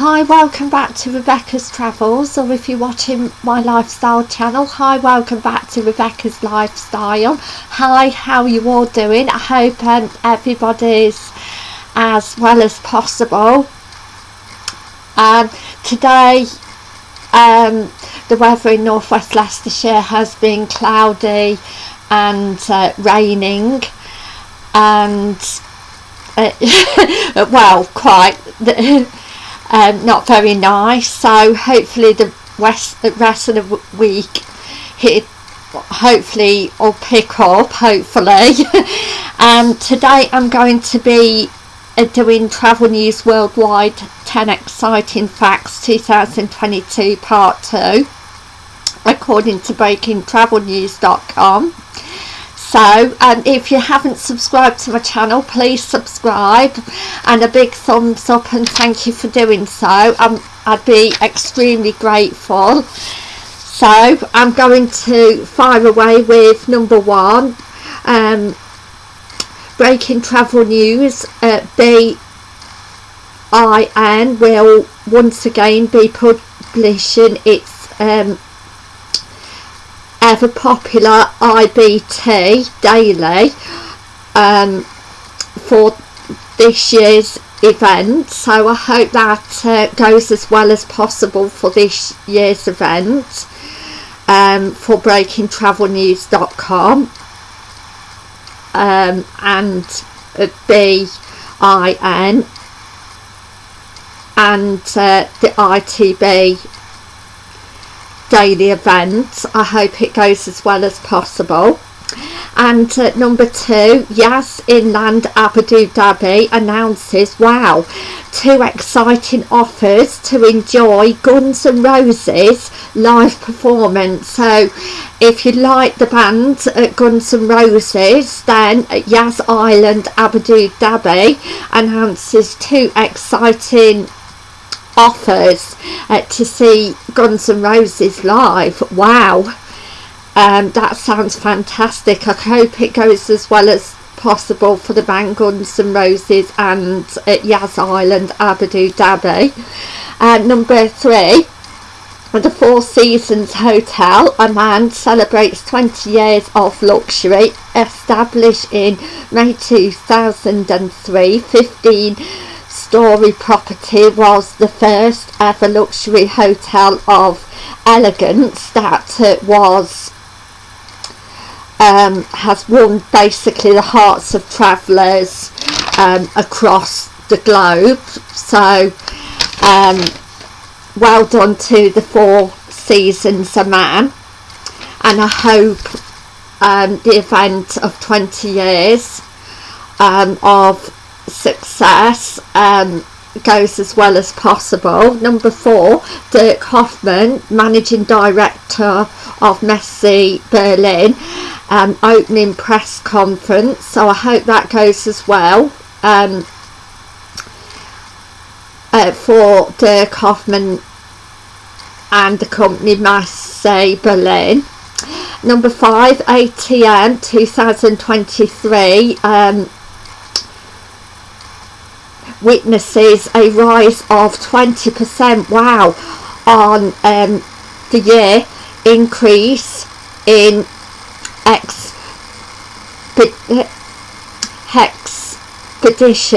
Hi, welcome back to Rebecca's Travels, or if you're watching my lifestyle channel, hi, welcome back to Rebecca's Lifestyle. Hi, how are you all doing? I hope um, everybody's as well as possible. Um, today, um, the weather in northwest Leicestershire has been cloudy and uh, raining, and uh, well, quite. um, not very nice. So hopefully the rest, the rest of the week it hopefully will pick up hopefully. And um, today I'm going to be uh, doing travel news worldwide 10 exciting facts 2022 part 2 according to breakingtravelnews.com so um, if you haven't subscribed to my channel please subscribe. And a big thumbs up and thank you for doing so. Um, I'd be extremely grateful. So I'm going to fire away with number one um, breaking travel news uh, BIN will once again be publishing its um, ever popular IBT daily um, for this year's event. So I hope that uh, goes as well as possible for this year's event um, for breakingtravelnews.com um, and uh, BIN and uh, the ITB daily event. I hope it goes as well as possible. And uh, number two Yas Island Abu Dhabi announces wow two exciting offers to enjoy Guns N' Roses live performance. So if you like the band uh, Guns N' Roses then Yas Island Abu Dhabi announces two exciting offers uh, to see Guns N' Roses live. Wow, um, that sounds fantastic. I hope it goes as well as possible for the band Guns N' Roses and Yas Island, Abu Dhabi. Uh, number three, at the Four Seasons Hotel, Amman celebrates 20 years of luxury, established in May 2003, 15 story property was the first ever luxury hotel of elegance that it was um, has won basically the hearts of travellers um, across the globe. So um, well done to the four seasons Amman. And I hope um, the event of 20 years um, of success um, goes as well as possible. Number four, Dirk Hoffmann, Managing Director of Messe Berlin, um, opening press conference. So I hope that goes as well um, uh, for Dirk Hoffmann and the company Messe Berlin. Number five, ATM 2023. Um, witnesses a rise of 20% wow. On um, the year increase in expeditors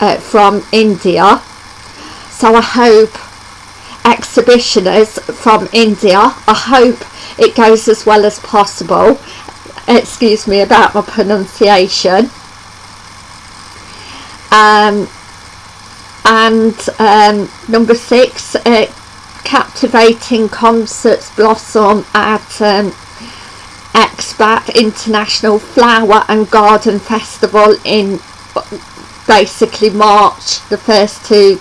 uh, from India. So I hope exhibitioners from India I hope it goes as well as possible. Excuse me about my pronunciation um, and um, number six uh, captivating concerts blossom at um, Epcot International Flower and Garden Festival in basically March the 1st to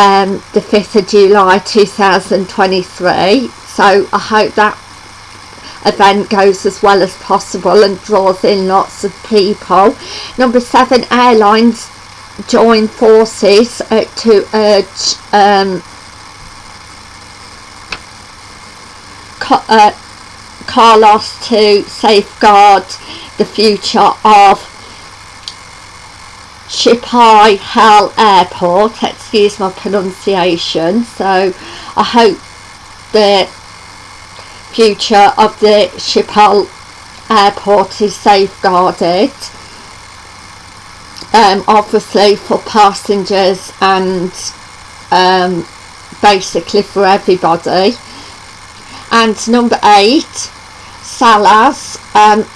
um, the 5th of July 2023 so I hope that event goes as well as possible and draws in lots of people. Number seven airlines join forces uh, to urge um, uh, Carlos to safeguard the future of Schiphol Airport, excuse my pronunciation. So I hope the future of the Schiphol Airport is safeguarded. Um, obviously for passengers and um, basically for everybody. And number eight, Solaz, um,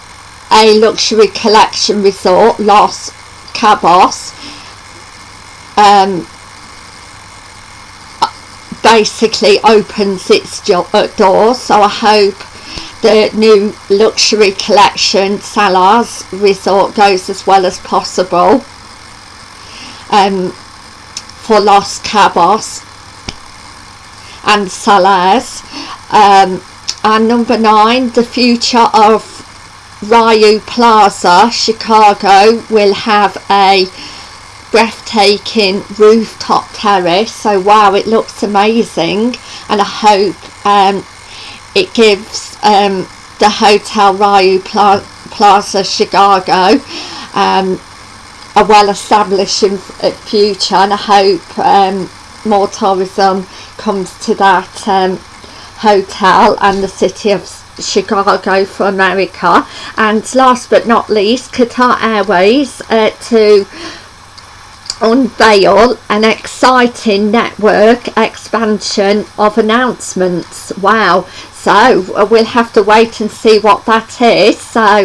a luxury collection resort, Los Cabos, um, basically opens its uh, doors. So I hope the new luxury collection Solaz resort goes as well as possible um, for Los Cabos and Solaz um, and number nine the future of Riu Plaza Chicago will have a breathtaking rooftop terrace. So wow it looks amazing. And I hope um, it gives um, the Hotel Riu Pla Plaza Chicago um, a well-established uh, future and I hope um, more tourism comes to that um, hotel and the city of Chicago for America. And last but not least Qatar Airways uh, to unveil an exciting network expansion of announcements. Wow. So uh, we'll have to wait and see what that is. So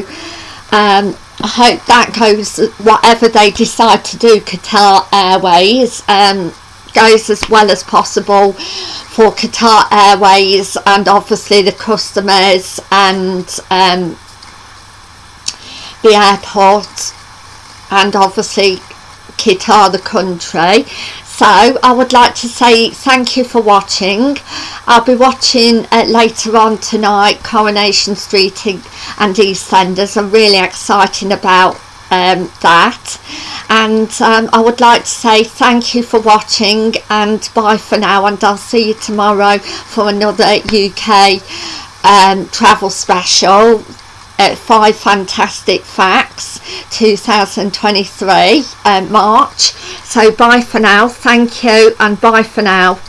um, I hope that goes whatever they decide to do Qatar Airways um, goes as well as possible for Qatar Airways and obviously the customers and um, the airport. And obviously Qatar the country. So I would like to say thank you for watching. I'll be watching uh, later on tonight Coronation Street and EastEnders I'm really excited about um, that. And um, I would like to say thank you for watching and bye for now and I'll see you tomorrow for another UK um, travel special at 5 Fantastic Facts 2023 um, March. So bye for now. Thank you and bye for now